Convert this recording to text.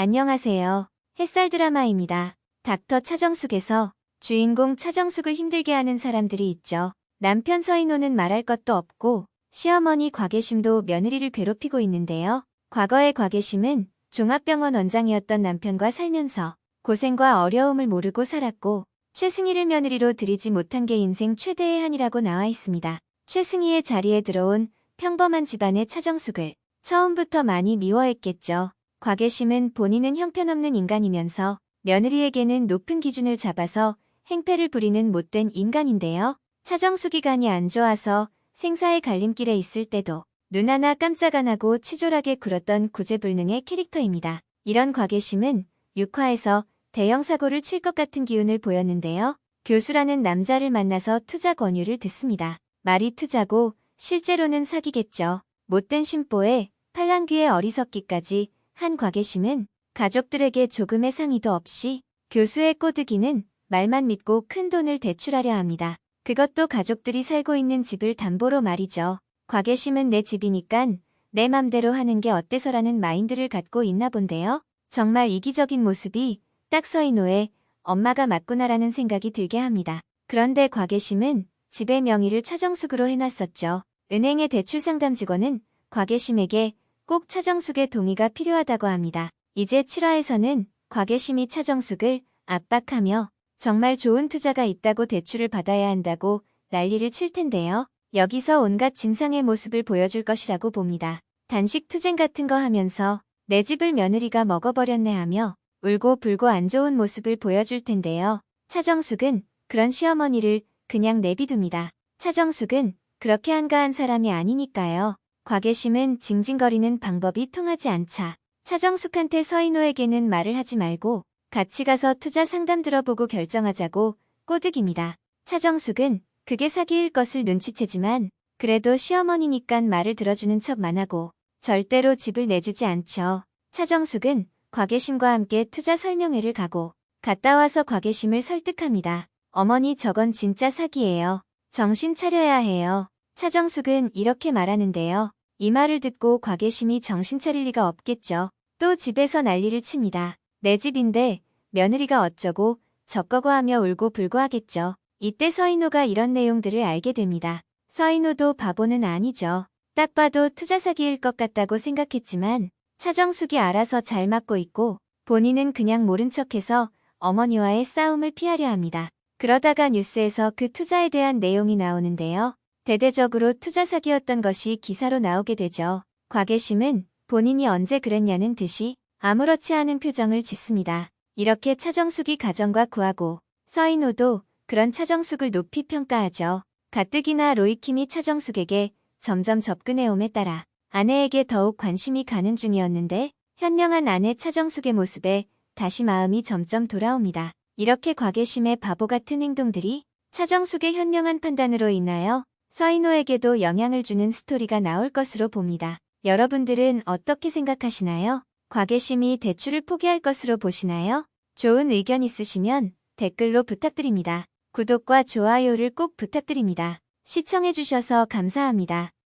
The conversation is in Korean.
안녕하세요. 햇살 드라마입니다. 닥터 차정숙에서 주인공 차정숙을 힘들게 하는 사람들이 있죠. 남편 서인호는 말할 것도 없고 시어머니 곽예심도 며느리를 괴롭히고 있는데요. 과거의 곽예심은 종합병원 원장이었던 남편과 살면서 고생과 어려움을 모르고 살았고 최승희를 며느리로 들이지 못한 게 인생 최대의 한이라고 나와 있습니다. 최승희의 자리에 들어온 평범한 집안의 차정숙을 처음부터 많이 미워했겠죠. 곽예심은 본인은 형편없는 인간이면서 며느리에게는 높은 기준을 잡아서 행패를 부리는 못된 인간인데요. 차정숙이 간이 안 좋아서 생사의 갈림길에 있을 때도 눈 하나 깜짝 안 하고 치졸하게 굴었던 구제불능의 캐릭터입니다. 이런 곽예심은 6화에서 대형 사고를 칠 것 같은 기운을 보였는데요. 교수라는 남자를 만나서 투자 권유를 듣습니다. 말이 투자고 실제로는 사기겠죠. 못된 심보에 팔랑귀의 어리석기까지 한 곽예심은 가족들에게 조금의 상의도 없이 교수의 꼬드기는 말만 믿고 큰 돈을 대출하려 합니다. 그것도 가족들이 살고 있는 집을 담보로 말이죠. 곽예심은 내 집이니깐 내 맘대로 하는 게 어때서라는 마인드를 갖고 있나 본데요. 정말 이기적인 모습이 딱 서인호의 엄마가 맞구나라는 생각이 들게 합니다. 그런데 곽예심은 집의 명의를 차정숙으로 해놨었죠. 은행의 대출 상담 직원은 곽예심에게 꼭 차정숙의 동의가 필요하다고 합니다. 이제 7화에서는 곽예심이 차정숙을 압박하며 정말 좋은 투자가 있다고 대출을 받아야 한다고 난리를 칠 텐데요. 여기서 온갖 진상의 모습을 보여줄 것이라고 봅니다. 단식 투쟁 같은 거 하면서 내 집을 며느리가 먹어버렸네 하며 울고 불고 안 좋은 모습을 보여줄 텐데요. 차정숙은 그런 시어머니를 그냥 내비둡니다. 차정숙은 그렇게 한가한 사람이 아니니까요. 곽예심은 징징거리는 방법이 통하지 않자 차정숙한테 서인호에게는 말을 하지 말고 같이 가서 투자 상담 들어보고 결정하자고 꼬득입니다. 차정숙은 그게 사기일 것을 눈치채지만 그래도 시어머니니깐 말을 들어주는 척만 하고 절대로 집을 내주지 않죠. 차정숙은 곽예심과 함께 투자 설명회를 가고 갔다 와서 곽예심을 설득합니다. 어머니 저건 진짜 사기예요. 정신 차려야 해요. 차정숙은 이렇게 말하는데요. 이 말을 듣고 곽예심이 정신 차릴 리가 없겠죠. 또 집에서 난리를 칩니다. 내 집인데 며느리가 어쩌고 저꺼고 하며 울고 불고 하겠죠. 이때 서인호가 이런 내용들을 알게 됩니다. 서인호도 바보는 아니죠. 딱 봐도 투자 사기일 것 같다고 생각했지만 차정숙이 알아서 잘 맞고 있고 본인은 그냥 모른 척해서 어머니와의 싸움을 피하려 합니다. 그러다가 뉴스에서 그 투자에 대한 내용이 나오는데요. 대대적으로 투자 사기였던 것이 기사로 나오게 되죠. 곽예심은 본인이 언제 그랬냐는 듯이 아무렇지 않은 표정을 짓습니다. 이렇게 차정숙이 가정과 구하고 서인호도 그런 차정숙을 높이 평가하죠. 가뜩이나 로이킴이 차정숙에게 점점 접근해옴에 따라 아내에게 더욱 관심이 가는 중이었는데 현명한 아내 차정숙의 모습에 다시 마음이 점점 돌아옵니다. 이렇게 과계심의 바보 같은 행동들이 차정숙의 현명한 판단으로 인하여 서인호에게도 영향을 주는 스토리가 나올 것으로 봅니다. 여러분들은 어떻게 생각하시나요? 과계심이 대출을 포기할 것으로 보시나요? 좋은 의견 있으시면 댓글로 부탁드립니다. 구독과 좋아요를 꼭 부탁드립니다. 시청해주셔서 감사합니다.